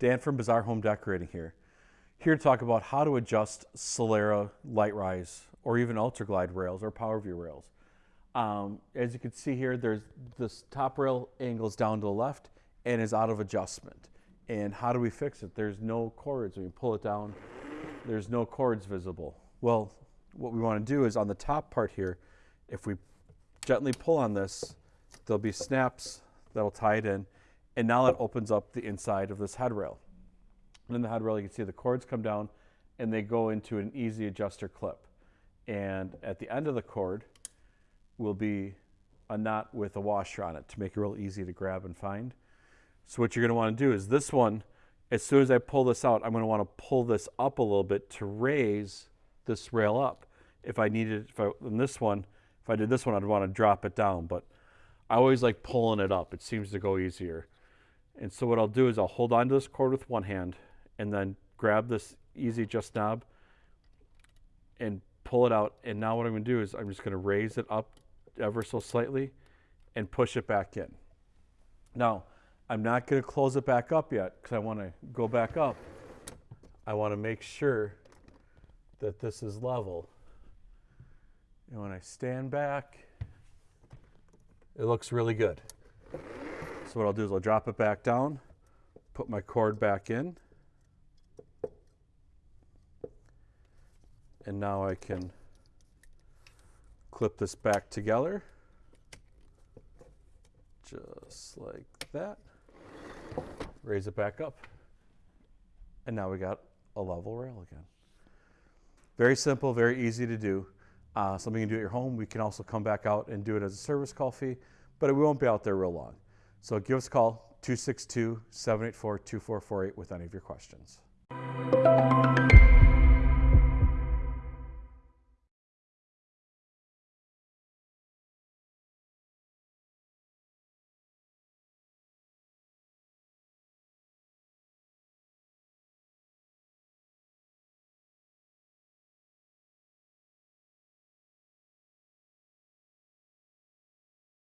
Dan from Bazaar Home Decorating here. Here to talk about how to adjust Solera LiteRise or even Ultraglide rails or PowerView rails. Um, as you can see here, there's this top rail angles down to the left and is out of adjustment. And how do we fix it? There's no cords. When you pull it down, there's no cords visible. Well, what we want to do is on the top part here, if we gently pull on this, there'll be snaps that'll tie it in and now it opens up the inside of this headrail. And in the headrail, you can see the cords come down and they go into an easy adjuster clip. And at the end of the cord will be a knot with a washer on it to make it real easy to grab and find. So what you're going to want to do is this one, as soon as I pull this out, I'm going to want to pull this up a little bit to raise this rail up. If I needed, if I, in this one, if I did this one, I'd want to drop it down, but I always like pulling it up. It seems to go easier. And so what I'll do is I'll hold onto this cord with one hand and then grab this easy adjust knob and pull it out. And now what I'm going to do is I'm just going to raise it up ever so slightly and push it back in. Now, I'm not going to close it back up yet because I want to go back up. I want to make sure that this is level. And when I stand back, it looks really good. So what I'll do is I'll drop it back down, put my cord back in, and now I can clip this back together, just like that, raise it back up, and now we got a level rail again. Very simple, very easy to do. Uh, something you can do at your home. We can also come back out and do it as a service call fee, but we won't be out there real long. So give us a call, 262 784 2448 with any of your questions.